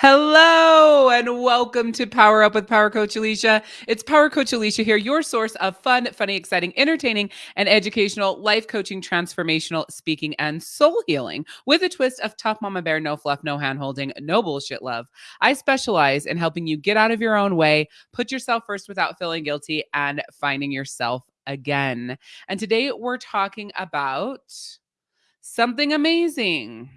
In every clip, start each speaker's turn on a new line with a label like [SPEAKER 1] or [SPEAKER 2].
[SPEAKER 1] Hello and welcome to Power Up with Power Coach Alicia. It's Power Coach Alicia here, your source of fun, funny, exciting, entertaining, and educational life coaching, transformational speaking, and soul healing with a twist of tough mama bear, no fluff, no hand holding, no bullshit love. I specialize in helping you get out of your own way, put yourself first without feeling guilty, and finding yourself again. And today we're talking about something amazing.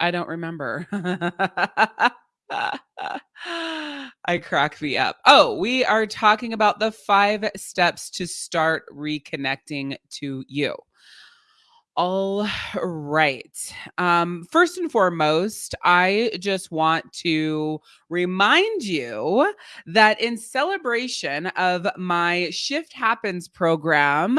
[SPEAKER 1] I don't remember. I crack me up. Oh, we are talking about the five steps to start reconnecting to you. All right. Um, first and foremost, I just want to remind you that in celebration of my Shift Happens program,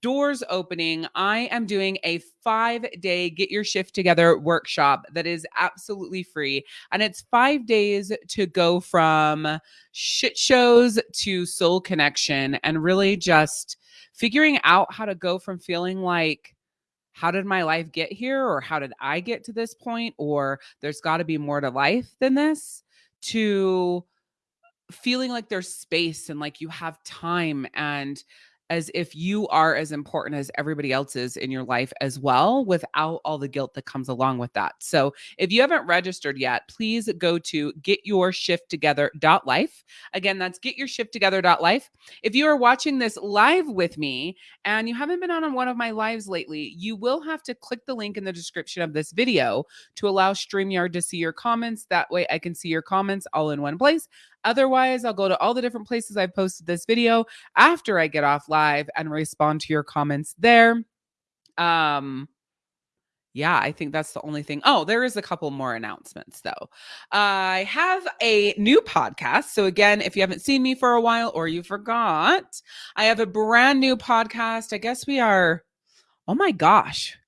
[SPEAKER 1] doors opening, I am doing a five day get your shift together workshop that is absolutely free. And it's five days to go from shit shows to soul connection and really just figuring out how to go from feeling like, how did my life get here? Or how did I get to this point? Or there's got to be more to life than this to feeling like there's space and like you have time and as if you are as important as everybody else is in your life as well without all the guilt that comes along with that. So, if you haven't registered yet, please go to getyourshifttogether.life. Again, that's getyourshifttogether.life. If you are watching this live with me and you haven't been on one of my lives lately, you will have to click the link in the description of this video to allow StreamYard to see your comments. That way I can see your comments all in one place. Otherwise, I'll go to all the different places I've posted this video after I get off live and respond to your comments there. Um, yeah, I think that's the only thing. Oh, there is a couple more announcements though. I have a new podcast. So, again, if you haven't seen me for a while or you forgot, I have a brand new podcast. I guess we are, oh my gosh,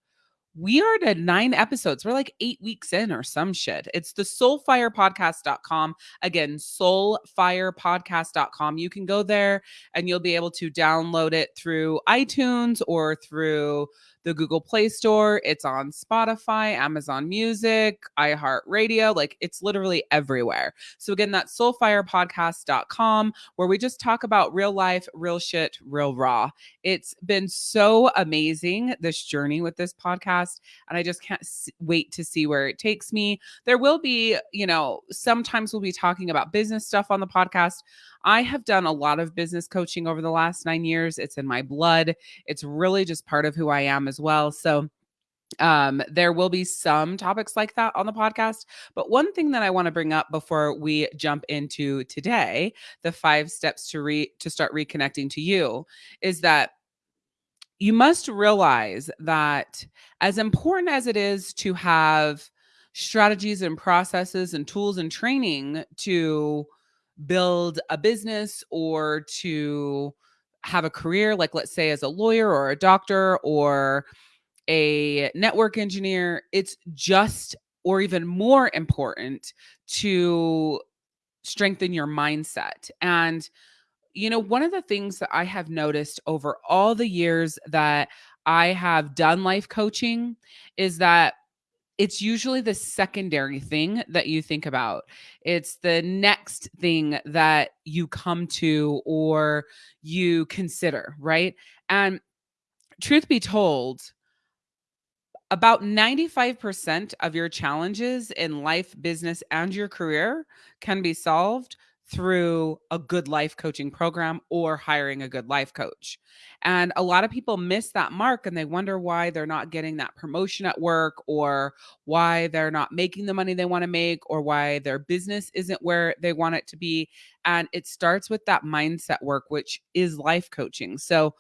[SPEAKER 1] we are at nine episodes. We're like eight weeks in or some shit. It's the soulfirepodcast.com. Again, soulfirepodcast.com. You can go there and you'll be able to download it through iTunes or through the Google Play Store. It's on Spotify, Amazon Music, iHeartRadio. Like it's literally everywhere. So, again, that's soulfirepodcast.com, where we just talk about real life, real shit, real raw. It's been so amazing, this journey with this podcast. And I just can't wait to see where it takes me. There will be, you know, sometimes we'll be talking about business stuff on the podcast. I have done a lot of business coaching over the last nine years. It's in my blood. It's really just part of who I am as well. So, um there will be some topics like that on the podcast but one thing that i want to bring up before we jump into today the five steps to re to start reconnecting to you is that you must realize that as important as it is to have strategies and processes and tools and training to build a business or to have a career, like let's say as a lawyer or a doctor or a network engineer, it's just or even more important to strengthen your mindset. And, you know, one of the things that I have noticed over all the years that I have done life coaching is that it's usually the secondary thing that you think about. It's the next thing that you come to or you consider, right? And truth be told, about 95% of your challenges in life, business, and your career can be solved through a good life coaching program or hiring a good life coach. And a lot of people miss that mark and they wonder why they're not getting that promotion at work or why they're not making the money they want to make or why their business isn't where they want it to be. And it starts with that mindset work, which is life coaching. So,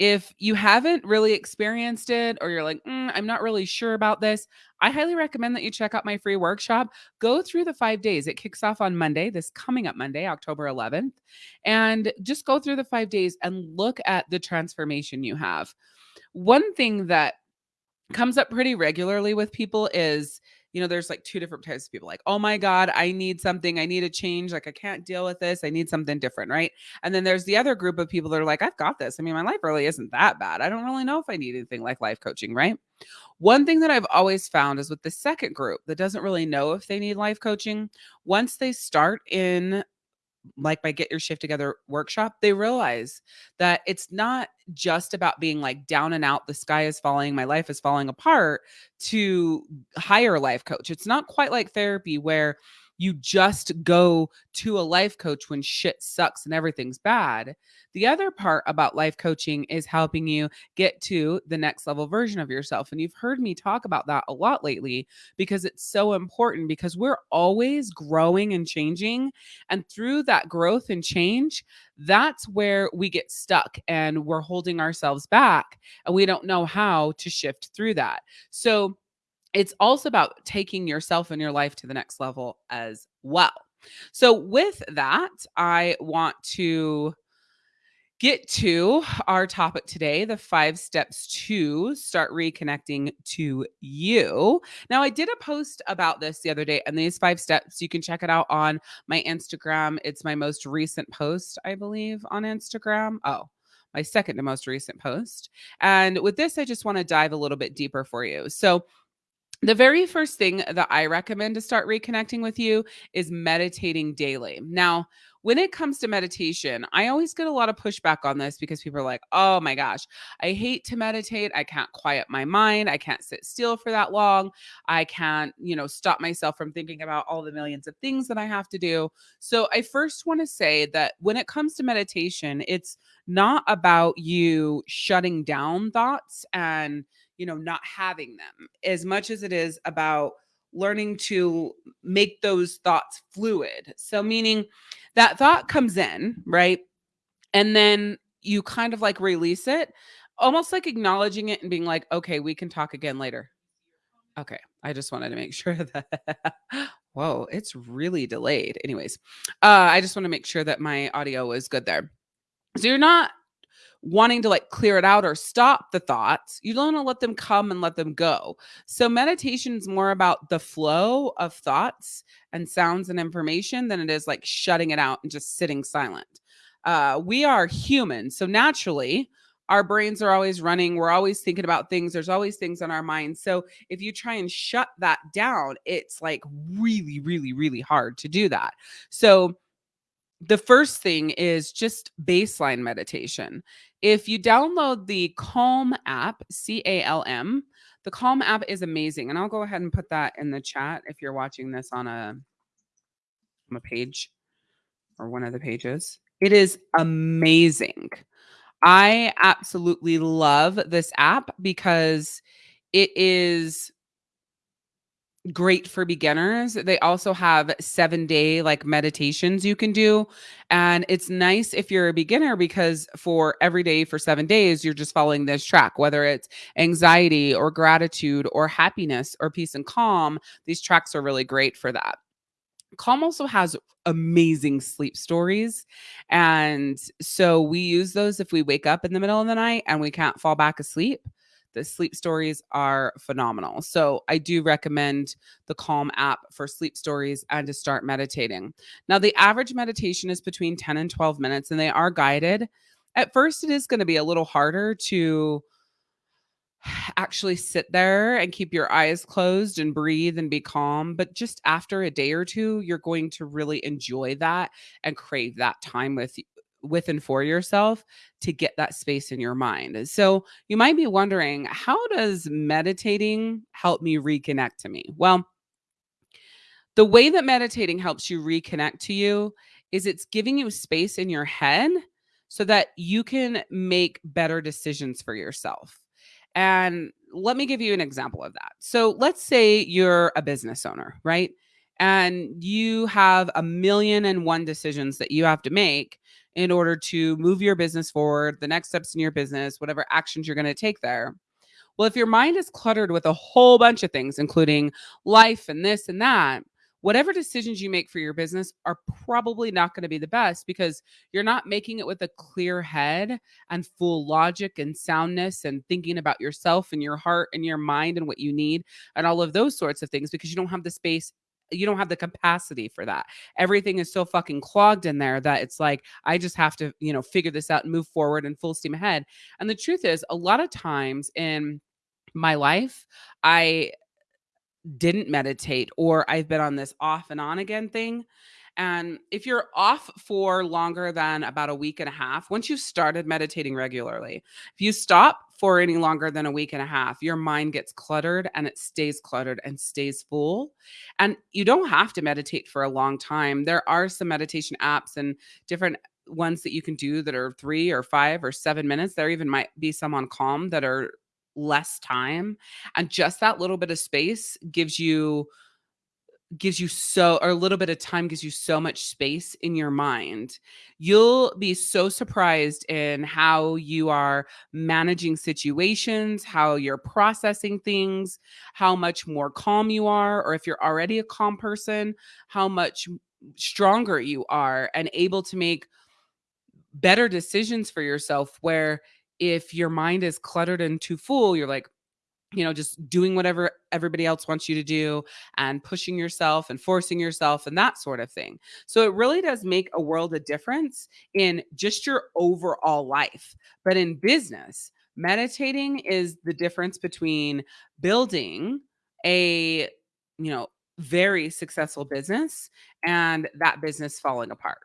[SPEAKER 1] if you haven't really experienced it or you're like, mm, I'm not really sure about this, I highly recommend that you check out my free workshop. Go through the five days. It kicks off on Monday, this coming up Monday, October 11th. And just go through the five days and look at the transformation you have. One thing that comes up pretty regularly with people is you know, there's like two different types of people like, oh my God, I need something. I need a change. Like, I can't deal with this. I need something different. Right. And then there's the other group of people that are like, I've got this. I mean, my life really isn't that bad. I don't really know if I need anything like life coaching. Right. One thing that I've always found is with the second group that doesn't really know if they need life coaching, once they start in like my Get Your Shift Together workshop, they realize that it's not just about being like down and out, the sky is falling, my life is falling apart to hire a life coach. It's not quite like therapy where you just go to a life coach when shit sucks and everything's bad. The other part about life coaching is helping you get to the next level version of yourself. And you've heard me talk about that a lot lately because it's so important because we're always growing and changing. And through that growth and change, that's where we get stuck and we're holding ourselves back and we don't know how to shift through that. So, it's also about taking yourself and your life to the next level as well. So, with that, I want to get to our topic today the five steps to start reconnecting to you. Now, I did a post about this the other day, and these five steps, you can check it out on my Instagram. It's my most recent post, I believe, on Instagram. Oh, my second to most recent post. And with this, I just want to dive a little bit deeper for you. So, the very first thing that I recommend to start reconnecting with you is meditating daily. Now, when it comes to meditation, I always get a lot of pushback on this because people are like, oh my gosh, I hate to meditate. I can't quiet my mind. I can't sit still for that long. I can't, you know, stop myself from thinking about all the millions of things that I have to do. So I first want to say that when it comes to meditation, it's not about you shutting down thoughts and you know, not having them as much as it is about learning to make those thoughts fluid. So, meaning that thought comes in, right? And then you kind of like release it, almost like acknowledging it and being like, okay, we can talk again later. Okay. I just wanted to make sure that, whoa, it's really delayed. Anyways, uh, I just want to make sure that my audio is good there. So you're not wanting to like clear it out or stop the thoughts. You don't want to let them come and let them go. So meditation is more about the flow of thoughts and sounds and information than it is like shutting it out and just sitting silent. Uh, we are human. So naturally, our brains are always running. We're always thinking about things. There's always things on our minds. So if you try and shut that down, it's like really, really, really hard to do that. So the first thing is just baseline meditation. If you download the Calm app, C A L M, the Calm app is amazing. And I'll go ahead and put that in the chat if you're watching this on a, on a page or one of the pages. It is amazing. I absolutely love this app because it is great for beginners. They also have 7-day like meditations you can do and it's nice if you're a beginner because for every day for 7 days you're just following this track whether it's anxiety or gratitude or happiness or peace and calm. These tracks are really great for that. Calm also has amazing sleep stories. And so we use those if we wake up in the middle of the night and we can't fall back asleep. The sleep stories are phenomenal. So I do recommend the Calm app for sleep stories and to start meditating. Now, the average meditation is between 10 and 12 minutes, and they are guided. At first, it is going to be a little harder to actually sit there and keep your eyes closed and breathe and be calm. But just after a day or two, you're going to really enjoy that and crave that time with with and for yourself to get that space in your mind. So you might be wondering, how does meditating help me reconnect to me? Well, the way that meditating helps you reconnect to you is it's giving you space in your head so that you can make better decisions for yourself. And let me give you an example of that. So let's say you're a business owner, right? And you have a million and one decisions that you have to make in order to move your business forward, the next steps in your business, whatever actions you're going to take there. Well, if your mind is cluttered with a whole bunch of things, including life and this and that, whatever decisions you make for your business are probably not going to be the best because you're not making it with a clear head and full logic and soundness and thinking about yourself and your heart and your mind and what you need and all of those sorts of things because you don't have the space you don't have the capacity for that. Everything is so fucking clogged in there that it's like I just have to, you know, figure this out and move forward and full steam ahead. And the truth is, a lot of times in my life, I didn't meditate or I've been on this off and on again thing. And if you're off for longer than about a week and a half, once you've started meditating regularly, if you stop for any longer than a week and a half, your mind gets cluttered and it stays cluttered and stays full. And you don't have to meditate for a long time. There are some meditation apps and different ones that you can do that are three or five or seven minutes. There even might be some on Calm that are less time. And just that little bit of space gives you gives you so or a little bit of time gives you so much space in your mind. You'll be so surprised in how you are managing situations, how you're processing things, how much more calm you are or if you're already a calm person, how much stronger you are and able to make better decisions for yourself where if your mind is cluttered and too full, you're like, you know, just doing whatever everybody else wants you to do and pushing yourself and forcing yourself and that sort of thing. So it really does make a world of difference in just your overall life. But in business, meditating is the difference between building a, you know, very successful business and that business falling apart.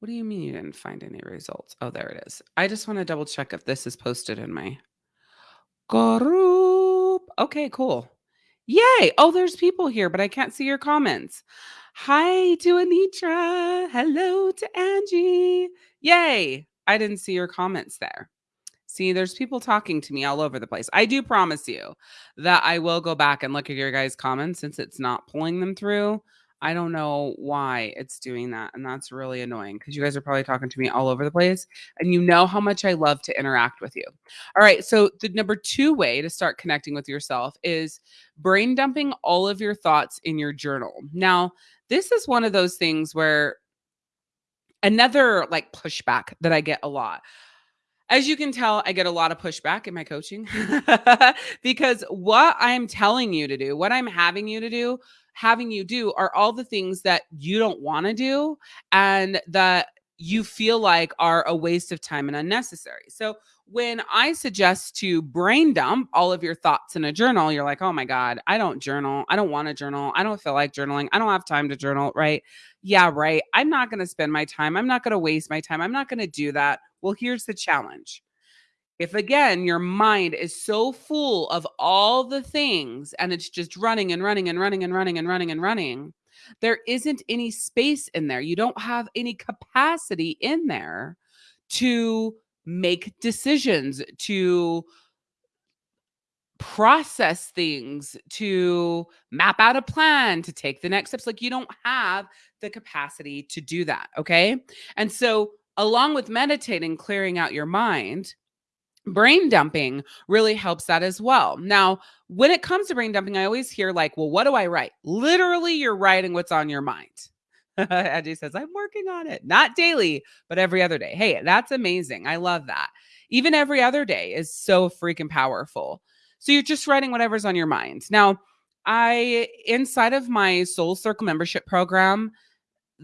[SPEAKER 1] What do you mean you didn't find any results? Oh, there it is. I just want to double check if this is posted in my group. Okay, cool. Yay. Oh, there's people here, but I can't see your comments. Hi to Anitra. Hello to Angie. Yay. I didn't see your comments there. See, there's people talking to me all over the place. I do promise you that I will go back and look at your guys' comments since it's not pulling them through. I don't know why it's doing that. And that's really annoying because you guys are probably talking to me all over the place. And you know how much I love to interact with you. All right. So, the number two way to start connecting with yourself is brain dumping all of your thoughts in your journal. Now, this is one of those things where another like pushback that I get a lot. As you can tell, I get a lot of pushback in my coaching because what I'm telling you to do, what I'm having you to do, having you do are all the things that you don't want to do and that you feel like are a waste of time and unnecessary. So when I suggest to brain dump all of your thoughts in a journal, you're like, oh my God, I don't journal. I don't want to journal. I don't feel like journaling. I don't have time to journal, right? Yeah, right. I'm not going to spend my time. I'm not going to waste my time. I'm not going to do that. Well, here's the challenge if again your mind is so full of all the things and it's just running and running and running and running and running and running, there isn't any space in there. You don't have any capacity in there to make decisions, to process things, to map out a plan, to take the next steps. Like you don't have the capacity to do that. Okay. And so, along with meditating, clearing out your mind, brain dumping really helps that as well. Now, when it comes to brain dumping, I always hear like, well, what do I write? Literally, you're writing what's on your mind. Angie says, I'm working on it, not daily, but every other day. Hey, that's amazing. I love that. Even every other day is so freaking powerful. So you're just writing whatever's on your mind. Now, I, inside of my Soul Circle membership program,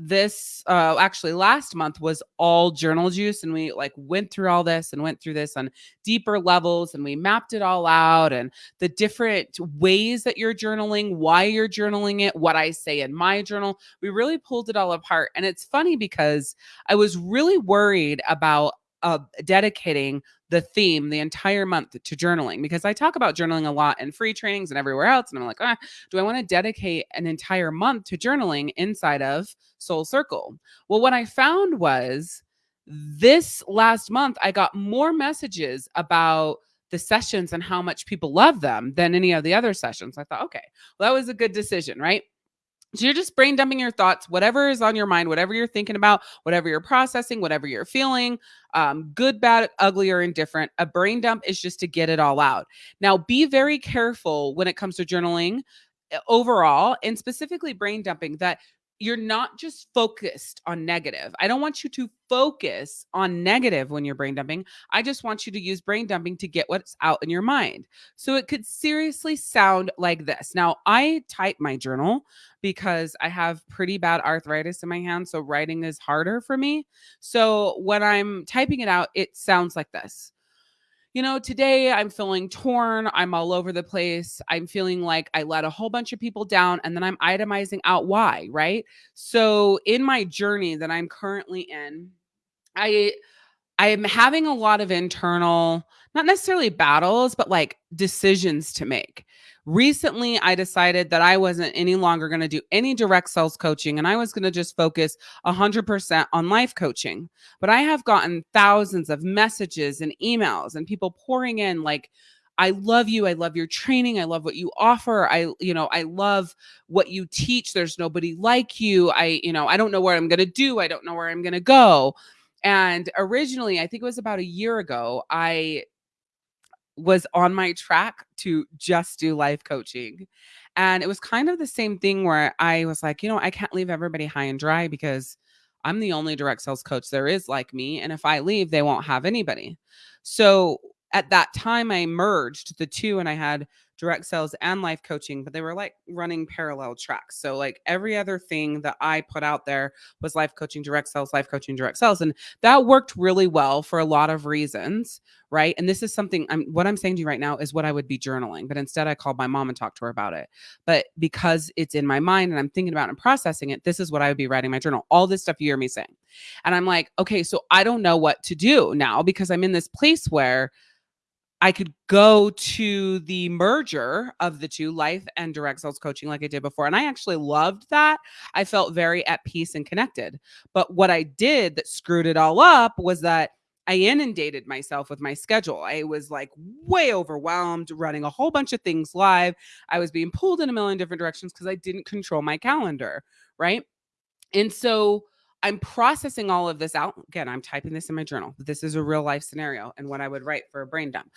[SPEAKER 1] this uh actually last month was all journal juice and we like went through all this and went through this on deeper levels and we mapped it all out and the different ways that you're journaling why you're journaling it what i say in my journal we really pulled it all apart. And it's funny because i was really worried about uh, dedicating the theme the entire month to journaling because I talk about journaling a lot in free trainings and everywhere else. And I'm like, ah, do I want to dedicate an entire month to journaling inside of Soul Circle? Well, what I found was this last month, I got more messages about the sessions and how much people love them than any of the other sessions. I thought, okay, well, that was a good decision, right? So you're just brain dumping your thoughts, whatever is on your mind, whatever you're thinking about, whatever you're processing, whatever you're feeling, um, good, bad, ugly, or indifferent. A brain dump is just to get it all out. Now, be very careful when it comes to journaling overall and specifically brain dumping that you're not just focused on negative. I don't want you to focus on negative when you're brain dumping. I just want you to use brain dumping to get what's out in your mind. So it could seriously sound like this. Now, I type my journal because I have pretty bad arthritis in my hand. So writing is harder for me. So when I'm typing it out, it sounds like this you know, today I'm feeling torn. I'm all over the place. I'm feeling like I let a whole bunch of people down and then I'm itemizing out why, right? So in my journey that I'm currently in, I I am having a lot of internal, not necessarily battles, but like decisions to make recently I decided that I wasn't any longer going to do any direct sales coaching and I was going to just focus 100% on life coaching. But I have gotten thousands of messages and emails and people pouring in like, I love you. I love your training. I love what you offer. I, you know, I love what you teach. There's nobody like you. I, you know, I don't know what I'm going to do. I don't know where I'm going to go. And originally, I think it was about a year ago, I was on my track to just do life coaching. And it was kind of the same thing where I was like, you know, I can't leave everybody high and dry because I'm the only direct sales coach there is like me. And if I leave, they won't have anybody. So at that time, I merged the two and I had direct sales and life coaching, but they were like running parallel tracks. So like every other thing that I put out there was life coaching, direct sales, life coaching, direct sales. And that worked really well for a lot of reasons. Right. And this is something I'm what I'm saying to you right now is what I would be journaling. But instead I called my mom and talked to her about it. But because it's in my mind and I'm thinking about and processing it, this is what I would be writing my journal. All this stuff you hear me saying. And I'm like, okay, so I don't know what to do now because I'm in this place where I could go to the merger of the two life and direct sales coaching like I did before. And I actually loved that. I felt very at peace and connected. But what I did that screwed it all up was that I inundated myself with my schedule. I was like way overwhelmed, running a whole bunch of things live. I was being pulled in a million different directions because I didn't control my calendar. Right. And so, I'm processing all of this out. Again, I'm typing this in my journal. This is a real life scenario and what I would write for a brain dump.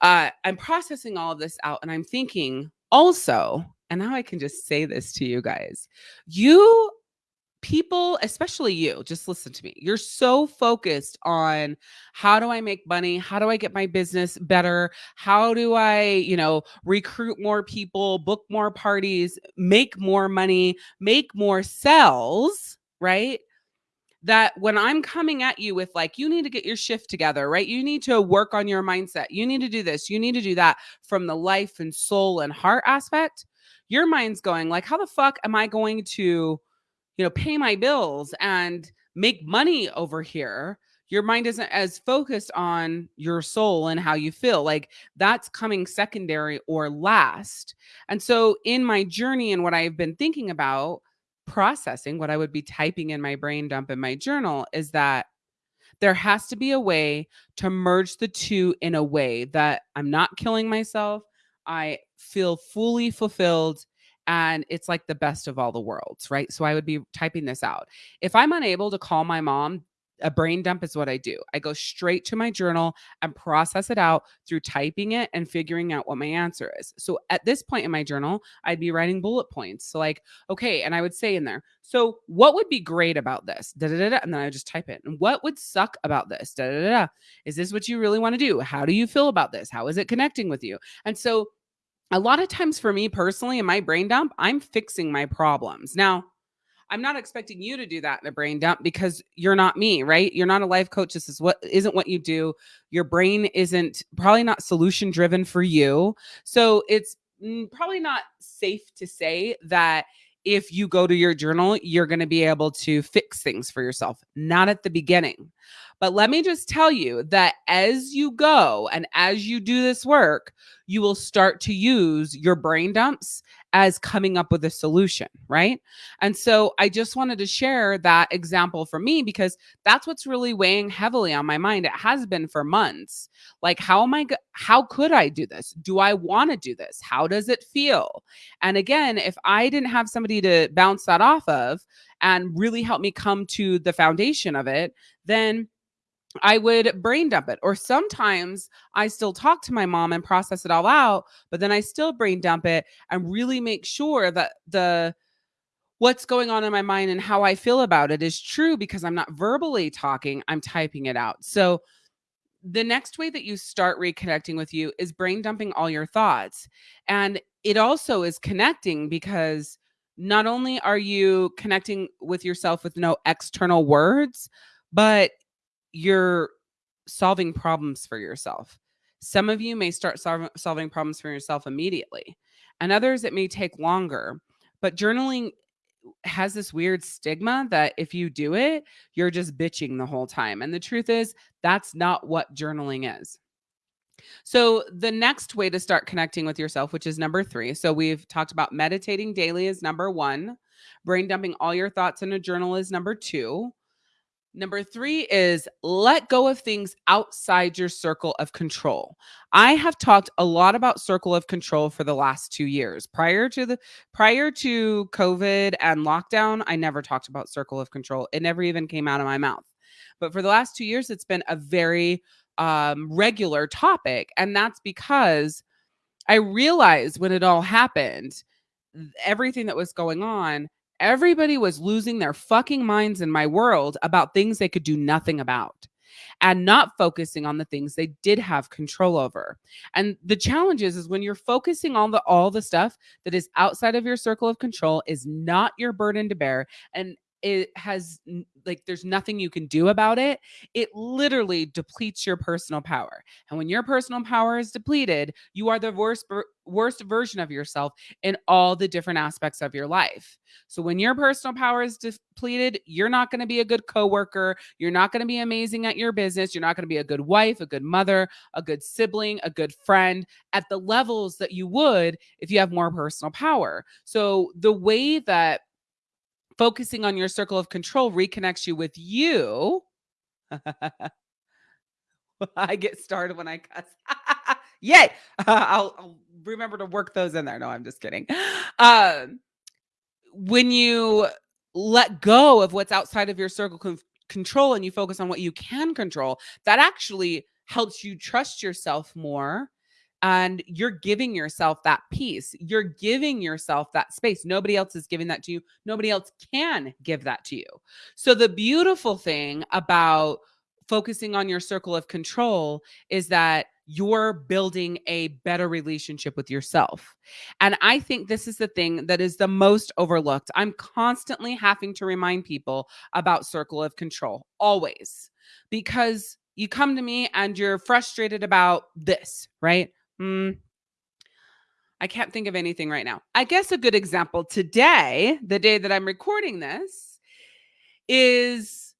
[SPEAKER 1] Uh, I'm processing all of this out and I'm thinking also, and now I can just say this to you guys you people, especially you, just listen to me. You're so focused on how do I make money? How do I get my business better? How do I, you know, recruit more people, book more parties, make more money, make more sales, right? That when I'm coming at you with like, you need to get your shift together, right? You need to work on your mindset. You need to do this. You need to do that from the life and soul and heart aspect. Your mind's going like, how the fuck am I going to, you know, pay my bills and make money over here? Your mind isn't as focused on your soul and how you feel. Like that's coming secondary or last. And so in my journey and what I've been thinking about, processing, what I would be typing in my brain dump in my journal is that there has to be a way to merge the two in a way that I'm not killing myself. I feel fully fulfilled and it's like the best of all the worlds, right? So I would be typing this out. If I'm unable to call my mom a brain dump is what I do. I go straight to my journal and process it out through typing it and figuring out what my answer is. So at this point in my journal, I'd be writing bullet points. So, like, okay, and I would say in there, so what would be great about this? Da, da, da, da, and then I would just type it. And what would suck about this? Da, da, da, da. Is this what you really want to do? How do you feel about this? How is it connecting with you? And so, a lot of times for me personally in my brain dump, I'm fixing my problems. Now, I'm not expecting you to do that in a brain dump because you're not me, right? You're not a life coach. This is what isn't what you do. Your brain isn't probably not solution driven for you. So it's mm, probably not safe to say that if you go to your journal, you're going to be able to fix things for yourself. Not at the beginning. But let me just tell you that as you go and as you do this work, you will start to use your brain dumps as coming up with a solution, right? And so I just wanted to share that example for me because that's what's really weighing heavily on my mind. It has been for months. Like how am I how could I do this? Do I want to do this? How does it feel? And again, if I didn't have somebody to bounce that off of and really help me come to the foundation of it, then I would brain dump it. Or sometimes I still talk to my mom and process it all out, but then I still brain dump it and really make sure that the what's going on in my mind and how I feel about it is true because I'm not verbally talking, I'm typing it out. So the next way that you start reconnecting with you is brain dumping all your thoughts. And it also is connecting because not only are you connecting with yourself with no external words, but you're solving problems for yourself. Some of you may start sol- solving problems for yourself immediately, and others it may take longer. But journaling has this weird stigma that if you do it, you're just bitching the whole time. And the truth is, that's not what journaling is. So, the next way to start connecting with yourself, which is number three. So, we've talked about meditating daily is number one, brain dumping all your thoughts in a journal is number two. Number three is let go of things outside your circle of control. I have talked a lot about circle of control for the last two years. Prior to the prior to COVID and lockdown, I never talked about circle of control. It never even came out of my mouth. But for the last two years, it's been a very um, regular topic, and that's because I realized when it all happened, everything that was going on Everybody was losing their fucking minds in my world about things they could do nothing about and not focusing on the things they did have control over. And the challenge is, is when you're focusing on the all the stuff that is outside of your circle of control is not your burden to bear and it has like there's nothing you can do about it it literally depletes your personal power. And when your personal power is depleted you are the worst worst version of yourself in all the different aspects of your life. So when your personal power is depleted you're not going to be a good coworker you're not going to be amazing at your business you're not going to be a good wife a good mother a good sibling a good friend at the levels that you would if you have more personal power. So the way that focusing on your circle of control reconnects you with you. I get started when I cuss. Yay! I'll, I'll, remember to work those in there. No, I'm just kidding. Um, when you let go of what's outside of your circle of control and you focus on what you can control, that actually helps you trust yourself more and you're giving yourself that peace. You're giving yourself that space. Nobody else is giving that to you. Nobody else can give that to you. So, the beautiful thing about focusing on your circle of control is that you're building a better relationship with yourself. And I think this is the thing that is the most overlooked. I'm constantly having to remind people about circle of control, always, because you come to me and you're frustrated about this, right? Mm, I can't think of anything right now. I guess a good example today, the day that I'm recording this, is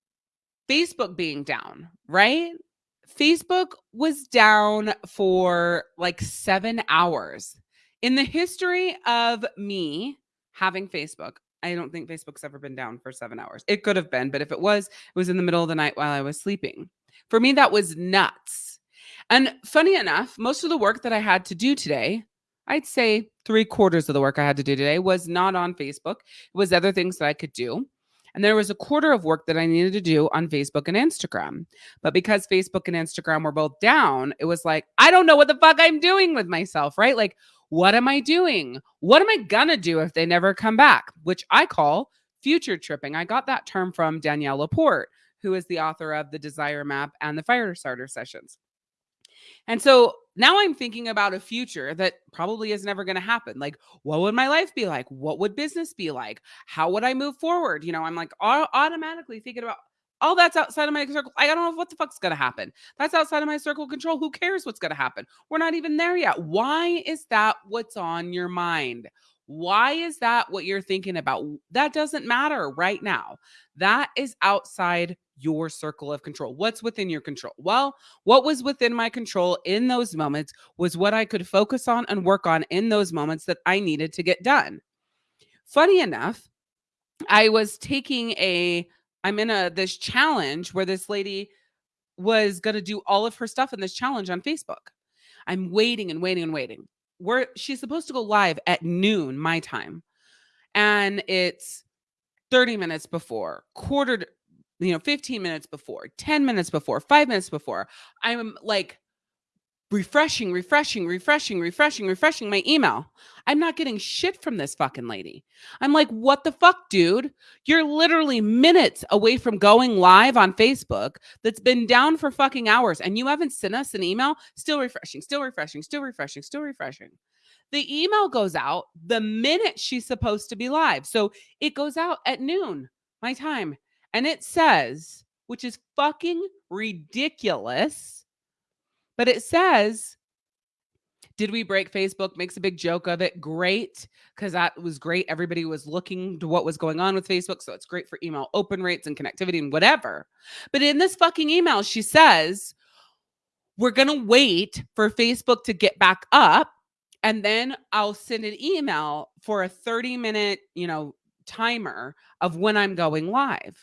[SPEAKER 1] Facebook being down, right? Facebook was down for like seven hours. In the history of me having Facebook, I don't think Facebook's ever been down for seven hours. It could have been, but if it was, it was in the middle of the night while I was sleeping. For me, that was nuts. And funny enough, most of the work that I had to do today, I'd say three quarters of the work I had to do today was not on Facebook. It was other things that I could do. And there was a quarter of work that I needed to do on Facebook and Instagram. But because Facebook and Instagram were both down, it was like, I don't know what the fuck I'm doing with myself, right? Like, what am I doing? What am I gonna do if they never come back? Which I call future tripping. I got that term from Danielle Laporte, who is the author of The Desire Map and the Fire Starter Sessions. And so now I'm thinking about a future that probably is never going to happen. Like, what would my life be like? What would business be like? How would I move forward? You know, I'm like automatically thinking about all that's outside of my circle. I don't know what the fuck's going to happen. That's outside of my circle control. Who cares what's going to happen? We're not even there yet. Why is that what's on your mind? Why is that what you're thinking about? That doesn't matter right now. That is outside your circle of control. What's within your control? Well, what was within my control in those moments was what I could focus on and work on in those moments that I needed to get done. Funny enough, I was taking a I'm in a this challenge where this lady was going to do all of her stuff in this challenge on Facebook. I'm waiting and waiting and waiting. Where she's supposed to go live at noon my time. And it's 30 minutes before, quarter you know, 15 minutes before, 10 minutes before, five minutes before, I'm like refreshing, refreshing, refreshing, refreshing, refreshing my email. I'm not getting shit from this fucking lady. I'm like, what the fuck, dude? You're literally minutes away from going live on Facebook that's been down for fucking hours and you haven't sent us an email. Still refreshing, still refreshing, still refreshing, still refreshing. The email goes out the minute she's supposed to be live. So it goes out at noon, my time. And it says, which is fucking ridiculous but it says, did we break Facebook? Makes a big joke of it. Great, because that was great. Everybody was looking to what was going on with Facebook. So it's great for email open rates and connectivity and whatever. But in this fucking email, she says, we're going to wait for Facebook to get back up. And then I'll send an email for a 30 minute, you know, timer of when I'm going live.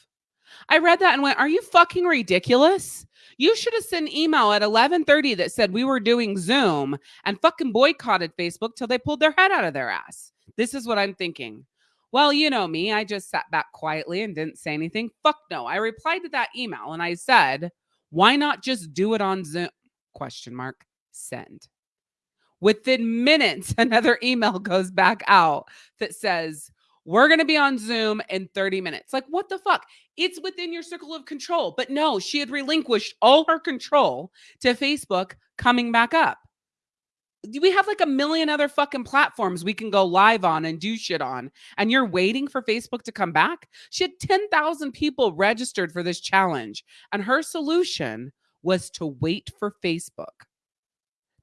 [SPEAKER 1] I read that and went, Are you fucking ridiculous? You should have sent an email at 11:30 that said we were doing Zoom and fucking boycotted Facebook till they pulled their head out of their ass. This is what I'm thinking. Well, you know me, I just sat back quietly and didn't say anything. Fuck no. I replied to that email and I said, "Why not just do it on Zoom?" question mark send. Within minutes another email goes back out that says, we're going to be on Zoom in 30 minutes. Like, what the fuck? It's within your circle of control. But no, she had relinquished all her control to Facebook coming back up. We have like a million other fucking platforms we can go live on and do shit on. And you're waiting for Facebook to come back? She had 10,000 people registered for this challenge. And her solution was to wait for Facebook.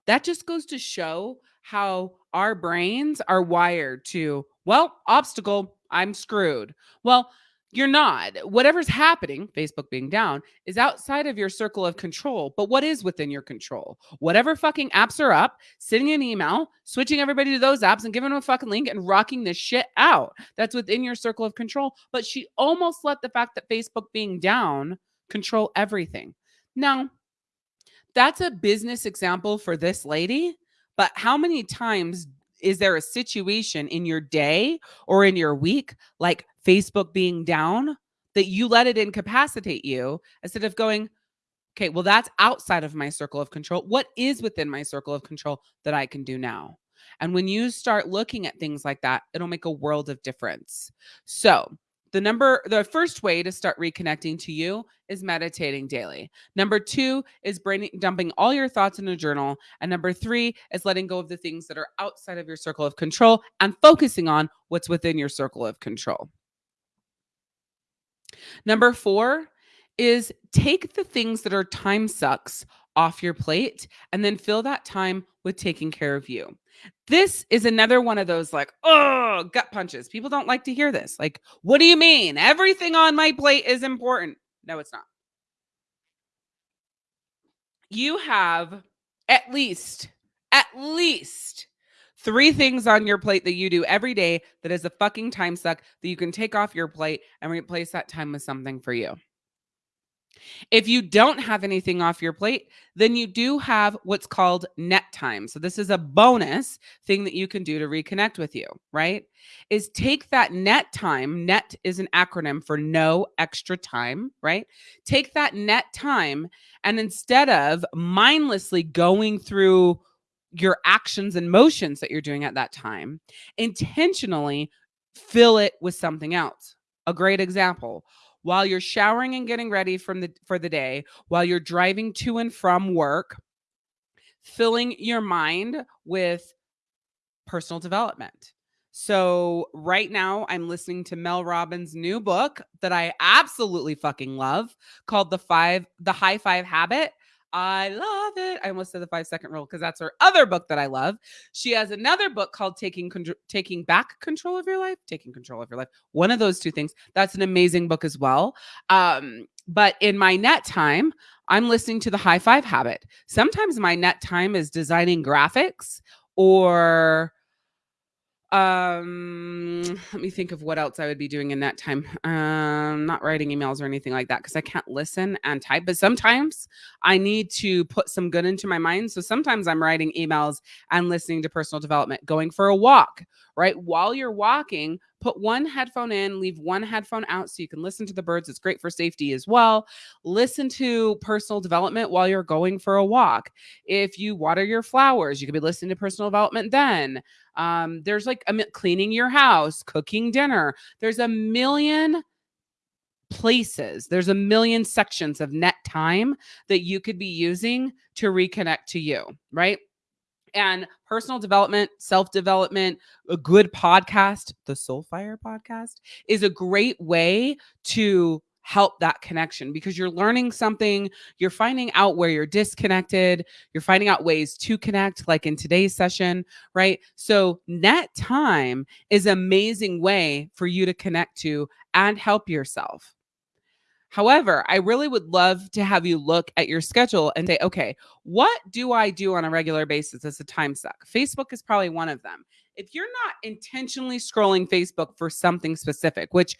[SPEAKER 1] That just goes to show how our brains are wired to, well, obstacle, I'm screwed. Well, you're not. Whatever's happening, Facebook being down, is outside of your circle of control. But what is within your control? Whatever fucking apps are up, sending an email, switching everybody to those apps and giving them a fucking link and rocking this shit out. That's within your circle of control. But she almost let the fact that Facebook being down control everything. Now, that's a business example for this lady but how many times is there a situation in your day or in your week, like Facebook being down, that you let it incapacitate you instead of going, okay, well, that's outside of my circle of control. What is within my circle of control that I can do now? And when you start looking at things like that, it'll make a world of difference. So, the number the first way to start reconnecting to you is meditating daily. Number two is brain dumping all your thoughts in a journal. And number three is letting go of the things that are outside of your circle of control and focusing on what's within your circle of control. Number four is take the things that are time sucks off your plate and then fill that time with taking care of you this is another one of those like, oh, gut punches. People don't like to hear this. Like, what do you mean? Everything on my plate is important. No, it's not. You have at least, at least three things on your plate that you do every day that is a fucking time suck that you can take off your plate and replace that time with something for you. If you don't have anything off your plate, then you do have what's called net time. So this is a bonus thing that you can do to reconnect with you, right? Is take that net time. Net is an acronym for no extra time, right? Take that net time and instead of mindlessly going through your actions and motions that you're doing at that time, intentionally fill it with something else. A great example while you're showering and getting ready from the for the day, while you're driving to and from work, filling your mind with personal development. So right now I'm listening to Mel Robbins' new book that I absolutely fucking love called The Five The High Five Habit. I love it. I almost said the five second rule because that's her other book that I love. She has another book called Taking Con- Taking Back Control of Your Life, Taking Control of Your Life. One of those two things. That's an amazing book as well. Um, but in my net time, I'm listening to the High Five Habit. Sometimes my net time is designing graphics or um let me think of what else i would be doing in that time. Um not writing emails or anything like that because i can't listen and type but sometimes i need to put some good into my mind. So sometimes i'm writing emails and listening to personal development going for a walk right while you're walking put one headphone in, leave one headphone out so you can listen to the birds. It's great for safety as well. Listen to personal development while you're going for a walk. If you water your flowers, you could be listening to personal development then. Um, there's like a, cleaning your house, cooking dinner. There's a million places. There's a million sections of net time that you could be using to reconnect to you, right? And personal development, self development, a good podcast, the Soulfire podcast, is a great way to help that connection because you're learning something, you're finding out where you're disconnected, you're finding out ways to connect, like in today's session, right? So, net time is amazing way for you to connect to and help yourself. However, I really would love to have you look at your schedule and say, okay, what do I do on a regular basis as a time suck? Facebook is probably one of them. If you're not intentionally scrolling Facebook for something specific, which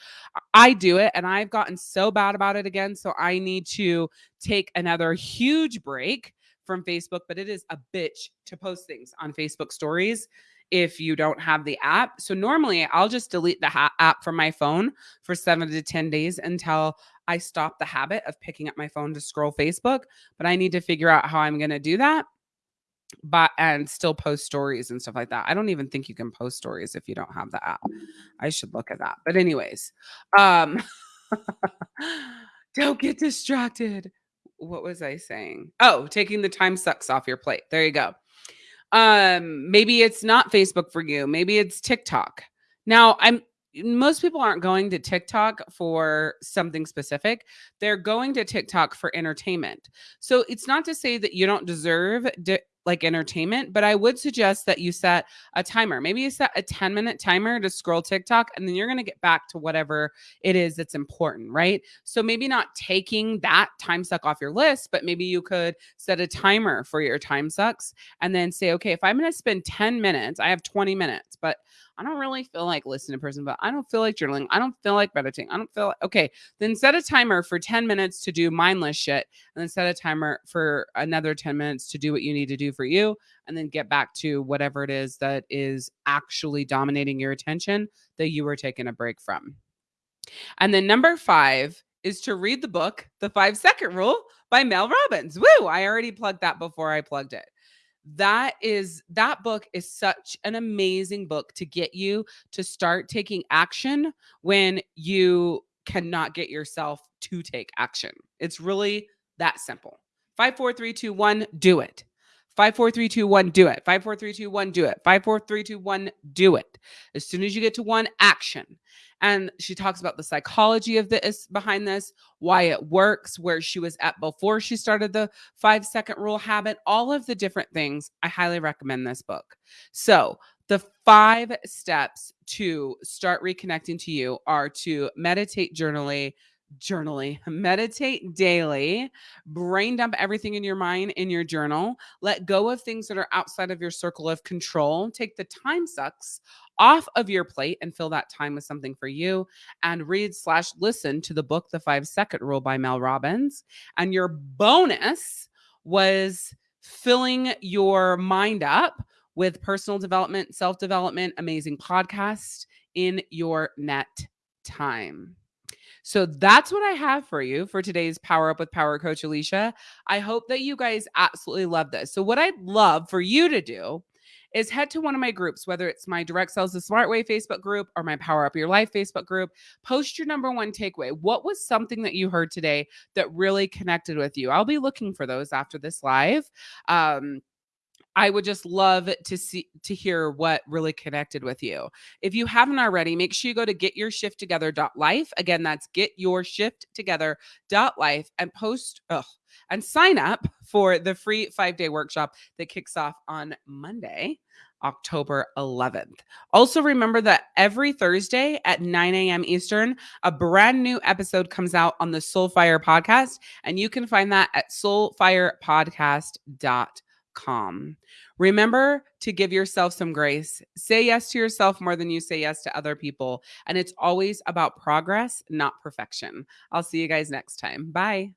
[SPEAKER 1] I do it and I've gotten so bad about it again, so I need to take another huge break from Facebook, but it is a bitch to post things on Facebook stories if you don't have the app. So normally I'll just delete the ha- app from my phone for 7 to 10 days until I stop the habit of picking up my phone to scroll Facebook, but I need to figure out how I'm going to do that. But and still post stories and stuff like that. I don't even think you can post stories if you don't have the app. I should look at that. But anyways, um don't get distracted. What was I saying? Oh, taking the time sucks off your plate. There you go. Um maybe it's not Facebook for you. Maybe it's TikTok. Now, I'm most people aren't going to TikTok for something specific. They're going to TikTok for entertainment. So it's not to say that you don't deserve like entertainment, but I would suggest that you set a timer. Maybe you set a 10 minute timer to scroll TikTok and then you're going to get back to whatever it is that's important, right? So maybe not taking that time suck off your list, but maybe you could set a timer for your time sucks and then say, okay, if I'm going to spend 10 minutes, I have 20 minutes, but I don't really feel like listening to person, but I don't feel like journaling. I don't feel like meditating. I don't feel like, okay, then set a timer for 10 minutes to do mindless shit and then set a timer for another 10 minutes to do what you need to do for you and then get back to whatever it is that is actually dominating your attention that you were taking a break from. And then number five is to read the book, The Five Second Rule by Mel Robbins. Woo! I already plugged that before I plugged it that is that book is such an amazing book to get you to start taking action when you cannot get yourself to take action. It's really that simple. Five, four, three, two, one, do it. Five, four, three, two, one, do it. Five, four, three, two, one, do it. Five, four, three, two, one, do it. As soon as you get to one, action. And she talks about the psychology of this behind this, why it works, where she was at before she started the five second rule habit, all of the different things. I highly recommend this book. So, the five steps to start reconnecting to you are to meditate journally, journaling, meditate daily, brain dump everything in your mind in your journal, let go of things that are outside of your circle of control, take the time sucks off of your plate and fill that time with something for you and read slash listen to the book the five second rule by mel robbins and your bonus was filling your mind up with personal development self-development amazing podcast in your net time so that's what I have for you for today's Power Up with Power Coach Alicia. I hope that you guys absolutely love this. So, what I'd love for you to do is head to one of my groups, whether it's my Direct Sales the Smart Way Facebook group or my Power Up Your Life Facebook group. Post your number one takeaway. What was something that you heard today that really connected with you? I'll be looking for those after this live. Um, I would just love to see to hear what really connected with you. If you haven't already, make sure you go to getyourshifttogether.life. Again, that's getyourshifttogether.life and post ugh, and sign up for the free 5-day workshop that kicks off on Monday. October 11th. Also, remember that every Thursday at 9 a.m. Eastern, a brand new episode comes out on the Soulfire podcast, and you can find that at soulfirepodcast.com calm. Remember to give yourself some grace. Say yes to yourself more than you say yes to other people. And it's always about progress, not perfection. I'll see you guys next time. Bye.